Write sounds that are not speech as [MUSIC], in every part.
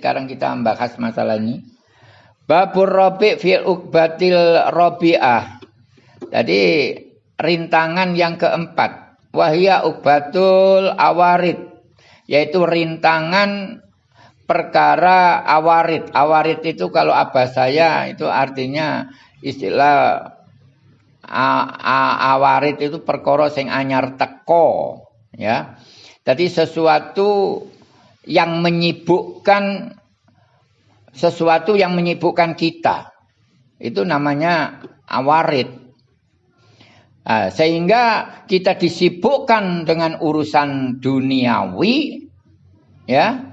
sekarang kita membahas masalah ini. Babur Robi fil ukbatil robiah. Jadi rintangan yang keempat. Wahia ukbatul awarid. Yaitu rintangan perkara awarid. Awarid itu kalau abah saya itu artinya istilah awarid itu perkara sing anyar teko ya. Jadi sesuatu yang menyibukkan sesuatu yang menyibukkan kita. Itu namanya awarid. Nah, sehingga kita disibukkan dengan urusan duniawi ya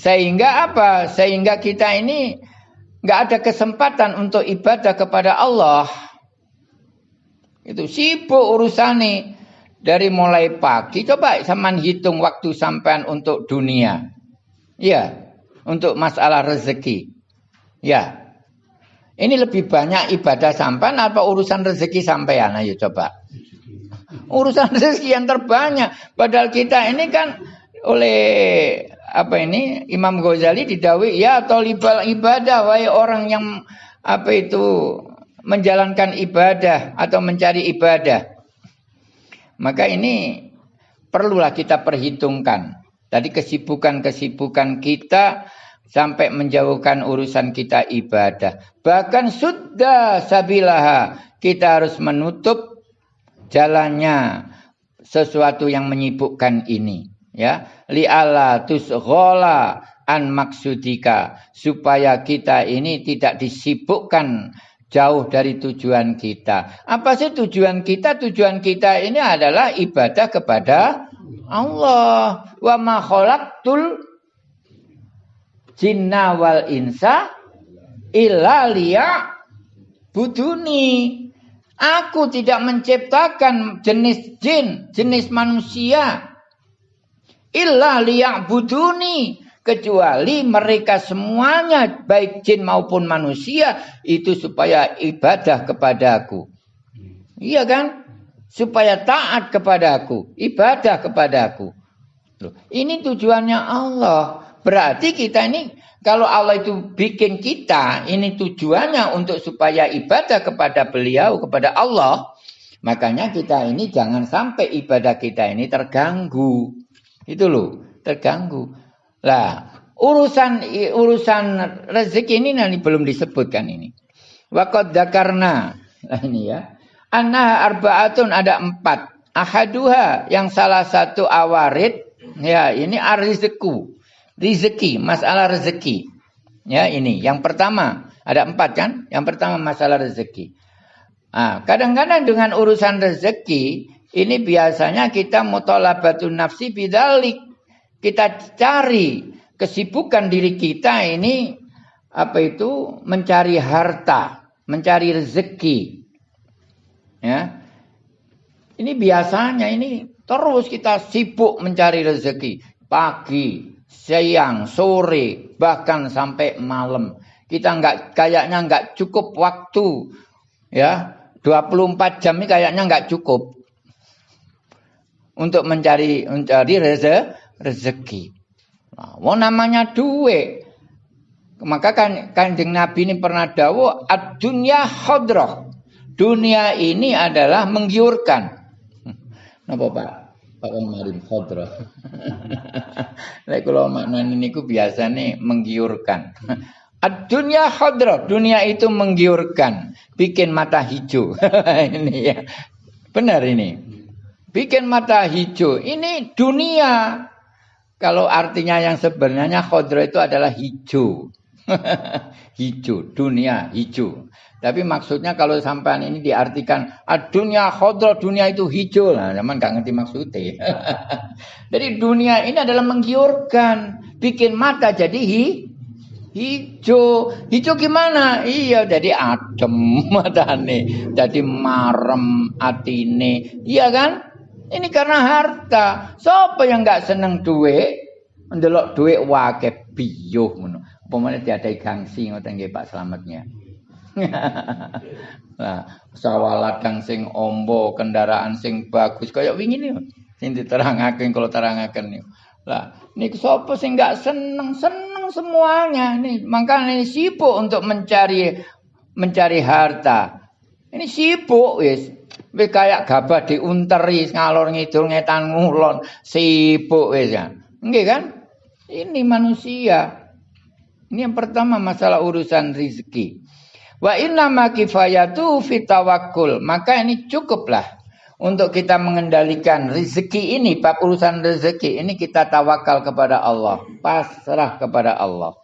sehingga apa? Sehingga kita ini nggak ada kesempatan untuk ibadah kepada Allah. Itu sibuk urusan nih dari mulai pagi. Coba sama hitung waktu sampean untuk dunia. Ya, untuk masalah rezeki. Ya. Ini lebih banyak ibadah sampean apa urusan rezeki sampean? Ayo coba. Urusan [LAUGHS] rezeki yang terbanyak. Padahal kita ini kan oleh apa ini Imam Ghazali didawi ya tolibal ibadah wahai orang yang apa itu menjalankan ibadah atau mencari ibadah maka ini perlulah kita perhitungkan. Tadi kesibukan-kesibukan kita sampai menjauhkan urusan kita ibadah. Bahkan sudah sabilaha kita harus menutup jalannya sesuatu yang menyibukkan ini ya. Li'ala tusghola an maksudika supaya kita ini tidak disibukkan jauh dari tujuan kita. Apa sih tujuan kita? Tujuan kita ini adalah ibadah kepada Allah. Wa ma khalaqtul jinna wal insa illa liya buduni. Aku tidak menciptakan jenis jin, jenis manusia illa liya'buduni kecuali mereka semuanya baik jin maupun manusia itu supaya ibadah kepadaku. Iya kan? Supaya taat kepadaku, ibadah kepadaku. Loh, ini tujuannya Allah. Berarti kita ini kalau Allah itu bikin kita, ini tujuannya untuk supaya ibadah kepada beliau, kepada Allah. Makanya kita ini jangan sampai ibadah kita ini terganggu. Itu loh, terganggu. Lah, urusan urusan rezeki ini nanti belum disebutkan ini. Waqad dakarna. Ini ya. Anna arbaatun ada empat. Ahaduha yang salah satu awarid. Ya ini arizku. Rizeki, masalah rezeki. Ya ini. Yang pertama. Ada empat kan? Yang pertama masalah rezeki. Kadang-kadang dengan urusan rezeki ini biasanya kita mutolabatun nafsi bidalik. Kita cari kesibukan diri kita ini apa itu mencari harta, mencari rezeki. Ya. Ini biasanya ini terus kita sibuk mencari rezeki pagi, siang, sore, bahkan sampai malam. Kita nggak kayaknya nggak cukup waktu ya 24 jam ini kayaknya nggak cukup untuk mencari mencari reze, rezeki. Nah, mau namanya duit. Maka kan kanjeng Nabi ini pernah dawo dunia khodroh. Dunia ini adalah menggiurkan. [LAUGHS] Napa Pak? Pak kemarin khodroh. [LAUGHS] Lek kalau maknanya ini ku biasa nih menggiurkan. [LAUGHS] Dunia khodroh, dunia itu menggiurkan, bikin mata hijau. ini ya, benar ini bikin mata hijau. Ini dunia. Kalau artinya yang sebenarnya khodro itu adalah hijau. [LAUGHS] hijau, dunia hijau. Tapi maksudnya kalau sampean ini diartikan ah, dunia khodro, dunia itu hijau. Nah, zaman nggak ngerti maksudnya. [LAUGHS] jadi dunia ini adalah menggiurkan, bikin mata jadi hi, hijau. Hijau gimana? Iya, jadi adem [LAUGHS] matane, jadi marem atine. Iya kan? Ini karena harta. Siapa yang nggak seneng duit? Mendelok duit wake piyuh ngono. Apa meneh diadai gangsi ngoten nggih Pak Slametnya. [LAUGHS] Nah, sawah ladang sing ombo, kendaraan sing bagus kaya wingi niku. Sing diterangaken kalau terangaken niku. Lah, niku sapa sing enggak seneng? Seneng semuanya. Nih, makanya sibuk untuk mencari mencari harta. Ini sibuk wis. Wis kayak gabah diunteri ngalor ngidul ngetan ngulon, sibuk wis ya. Nggih kan? Ini manusia. Ini yang pertama masalah urusan rizki. Wa inna ma kifayatu fitawakul. Maka ini cukuplah untuk kita mengendalikan rezeki ini, bab urusan rezeki ini kita tawakal kepada Allah, pasrah kepada Allah.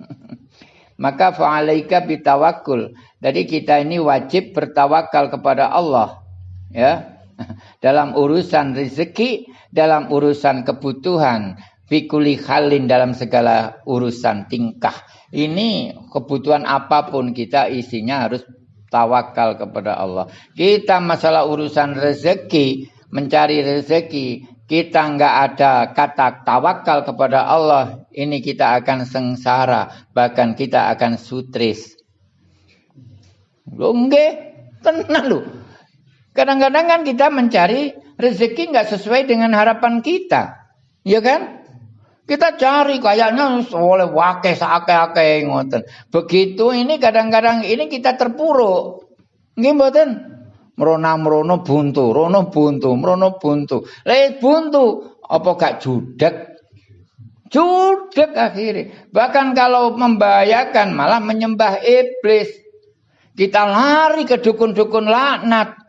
[LAUGHS] Maka fa'alaika bitawakul. Jadi kita ini wajib bertawakal kepada Allah. Ya. [LAUGHS] Dalam urusan rezeki, dalam urusan kebutuhan, fikuli halin dalam segala urusan tingkah. Ini kebutuhan apa pun kita isinya harus tawakal kepada Allah. Kita masalah urusan rezeki, mencari rezeki, kita nggak ada kata tawakal kepada Allah, ini kita akan sengsara, bahkan kita akan sutris. Enggak, tenang lu. Kadang-kadang kan kita mencari rezeki nggak sesuai dengan harapan kita, ya kan? Kita cari kayaknya oleh wake seake-ake ngoten. Begitu ini kadang-kadang ini kita terpuruk. Nggih mboten? Merona-merono buntu, rono buntu, merono buntu. Lek buntu apa gak judek? Judek akhirnya. Bahkan kalau membahayakan malah menyembah iblis. Kita lari ke dukun-dukun laknat.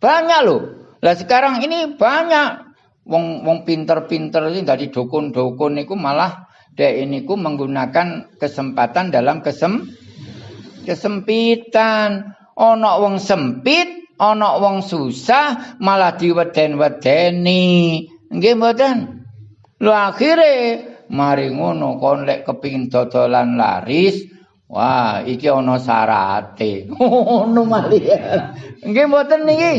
Banyak loh. Lah sekarang ini banyak wong wong pinter-pinter ini dari dukun-dukun niku malah dek ku menggunakan kesempatan dalam kesem kesempitan. Ono wong sempit, ono wong susah, malah diweden-wedeni. Nggih mboten? Lho akhire mari ngono kon lek kepingin dodolan laris, wah iki ono sarate. [LAUGHS] Ngono malian. Nggih mboten niki?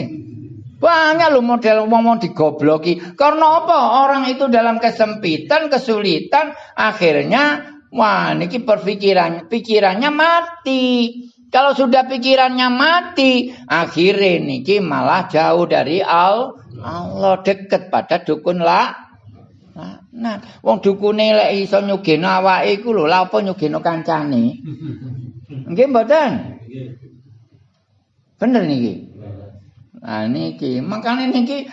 Banyak loh model ngomong digobloki. Karena apa? Orang itu dalam kesempitan, kesulitan, akhirnya wah niki perpikirannya pikirannya mati. Kalau sudah pikirannya mati, akhirnya niki malah jauh dari Allah. Allah deket pada dukun lah. Nah, wong dukune lek iso nyugeno awake iku lho, lha apa nyugeno kancane? [LAUGHS] Nggih mboten? Bener niki. Nah niki, makanya niki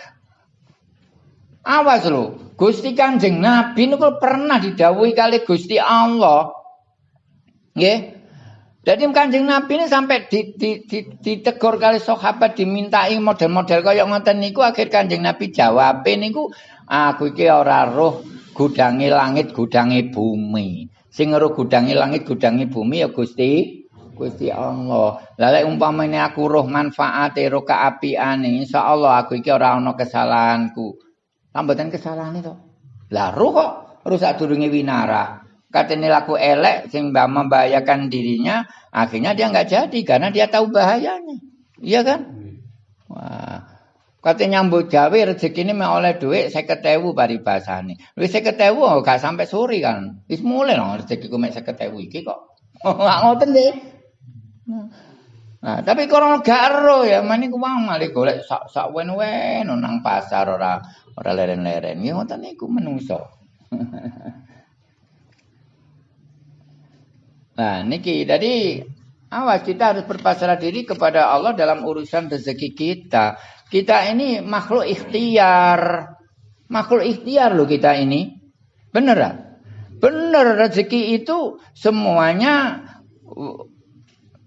awas lho. Gusti Kanjeng Nabi niku pernah didhawuhi kali Gusti Allah. Nggih. Jadi Kanjeng Nabi ini sampai di, di, di, ditegur kali sahabat dimintai model-model kaya ngoten niku akhir Kanjeng Nabi jawab niku aku iki ora roh gudangi langit gudangi bumi. Sing roh gudangi langit gudangi bumi ya Gusti Gusti Allah. Lah lek umpamane aku roh manfaate roh kaapiane, insyaallah aku iki ora ana kesalahanku. Tambahan kesalahan itu. Lah roh kok rusak durunge winara. Katene laku elek sing membahayakan dirinya, akhirnya dia nggak jadi karena dia tahu bahayanya. Iya kan? Wah. Katanya nyambut gawe rezeki ini mau oleh duit saya ketewu bari bahasane. Wis saya ketewu gak sampai sore kan. Wis mulai loh rezeki mek saya ketewu iki kok. [LAUGHS] Nggak ngoten deh. Nah, tapi kalau gak ero ya mani ku wong male golek sak sak wen-wen nang pasar ora ora leren-leren. Ya ngoten niku menungso. [LAUGHS] nah, niki jadi awas kita harus berpasrah diri kepada Allah dalam urusan rezeki kita. Kita ini makhluk ikhtiar. Makhluk ikhtiar loh kita ini. Bener Bener rezeki itu semuanya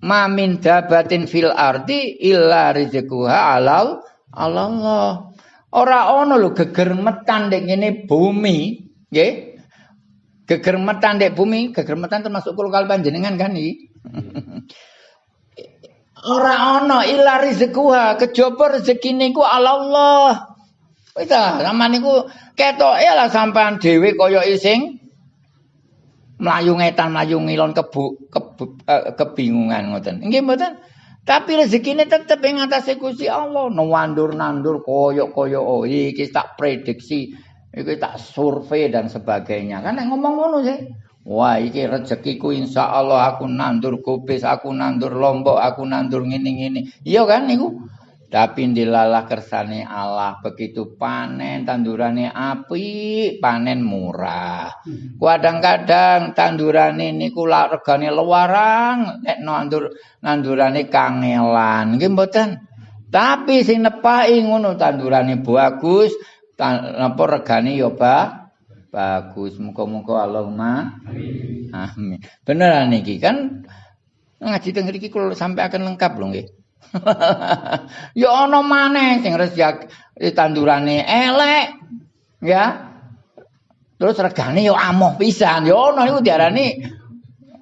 ma min dabatin fil ardi illa rizquha alal Allah. Ora ono lho gegermetan nek ngene bumi, nggih. Gegermetan nek bumi, gegermetan termasuk kula kali panjenengan kan iki. Ora ono illa rizquha, kejaba rezeki niku Allah. Wis ta, sampean niku ketoke lah sampean dhewe kaya ising melayu ngetan melayu ngilon kebu, kebu uh, kebingungan ngoten. Nggih mboten? Tapi rezekine tetep ing atase Gusti Allah. Nuwandur-nandur koyo-koyo oh iki tak prediksi, iki tak survei dan sebagainya. Kan nek ngomong ngono sih. Wah, iki rezekiku insya Allah aku nandur kubis, aku nandur lombok, aku nandur ngene-ngene. Iya kan niku? Tapi dilalah kersane Allah begitu panen tandurane api, panen murah. Kadang-kadang tandurane niku regane lewarang, nek nandur nandurane kangelan. Nggih mboten? Tapi sing nepaki ngono tandurane bagus, napa regane ya ba bagus. Muga-muga Allahumma amin. Amin. Beneran niki kan ngaji teng mriki kula sampai akan lengkap lho nggih. [LAUGHS] ya ana maneh sing rezeki tandurane elek ya terus regane ya amoh pisan ya ana niku diarani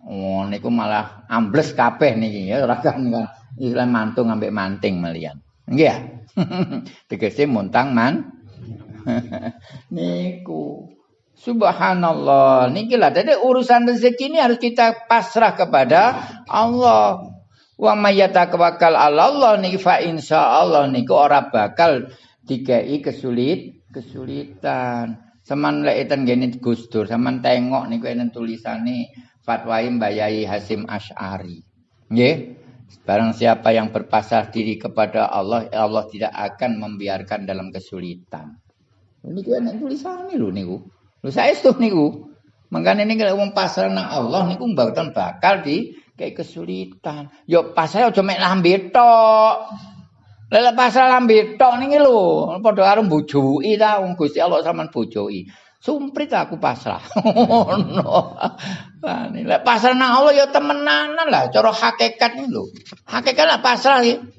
oh niku malah ambles kabeh niki ya ora kan Islam mantung ambek manting melian nggih ya [LAUGHS] tegese muntang man [LAUGHS] niku Subhanallah. Niki lah. Jadi urusan rezeki ini harus kita pasrah kepada Allah. Wa mayyatawakkal 'ala Allah niki fa insyaallah niku ora bakal dikei kesulit kesulitan. Seman lek eten gene Dur, sampean tengok niku enten tulisane fatwa Mbak Yai Hasim Asy'ari. Nggih. Barang siapa yang berpasrah diri kepada Allah, Allah tidak akan membiarkan dalam kesulitan. Niku enten tulisane lho niku. Lho saestu niku. Mangkane ning wong pasrah nang Allah niku mboten bakal di kayak kesulitan. Yo pasal aja mek lambe tok. Lele pasal lambe tok niki lho, padha karo bojoki ta wong Gusti Allah sampean bojoki. Sumprit aku pasrah. [LAUGHS] Ngono. Lah lek pasrah nang Allah ya temenanan lah cara hakikat iki lho. Hakikat lah pasrah iki.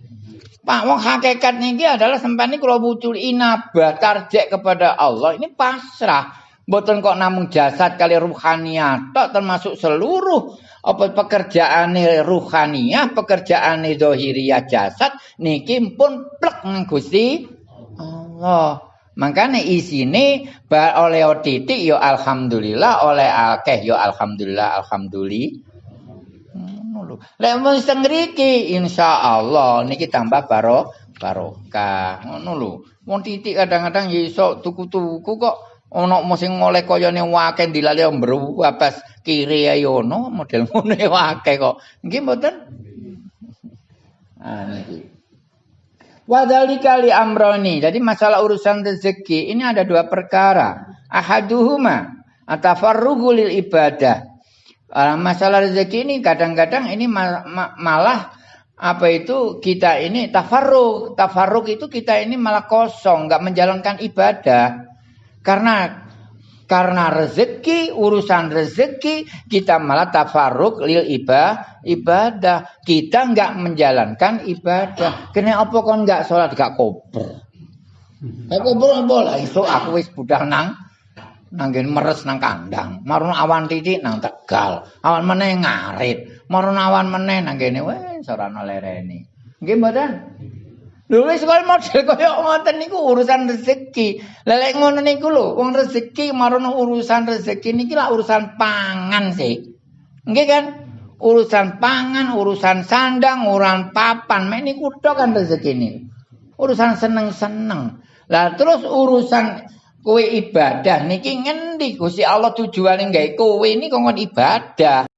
Pak wong hakikat niki adalah sampean niku kula wucul inabah tarjek kepada Allah ini pasrah. Mboten kok namung jasad kali ruhaniyat tok termasuk seluruh apa pekerjaane ruhaniyah, pekerjaane zahiriyah jasad niki pun plek Gusti Allah. Makanya isine oleh titik yo alhamdulillah, oleh akeh yo alhamdulillah, alhamdulillah. Lek wis teng mriki insyaallah niki tambah baro barokah. Ngono lho. Titik kadang-kadang iso tuku-tuku kok ana sing ngoleh kayane wake dilali abas kiri ayo ono model [LAUGHS] ngono wake kok nggih mboten ah niki Wadhalika li amroni. Jadi masalah urusan rezeki ini ada dua perkara. Ahaduhuma atafarrugu lil ibadah. Masalah rezeki ini kadang-kadang ini malah apa itu kita ini tafarruk. Tafarruk itu kita ini malah kosong, nggak menjalankan ibadah. Karena karena rezeki, urusan rezeki, kita malah tafaruk lil ibadah, ibadah. Kita nggak menjalankan ibadah. Kena apa kon nggak sholat, gak kober. Gak kober boleh. Itu aku wis budal nang, nanggen meres nang kandang. Marun awan titik nang tegal. Awan meneh ngarit. Marun awan meneh nang gini, weh, sorana lereni. Gimana? Lho wis kok model kaya ngoten niku urusan rezeki. Lelek ngono niku lho, wong rezeki marono urusan rezeki niki lah urusan pangan sih. Nggih kan? Urusan pangan, urusan sandang, urusan papan, mek niku tok kan rezeki ini. Urusan seneng-seneng. Lah terus urusan kowe ibadah niki ngendi Gusti Allah tujuane gawe kowe ini kok ibadah.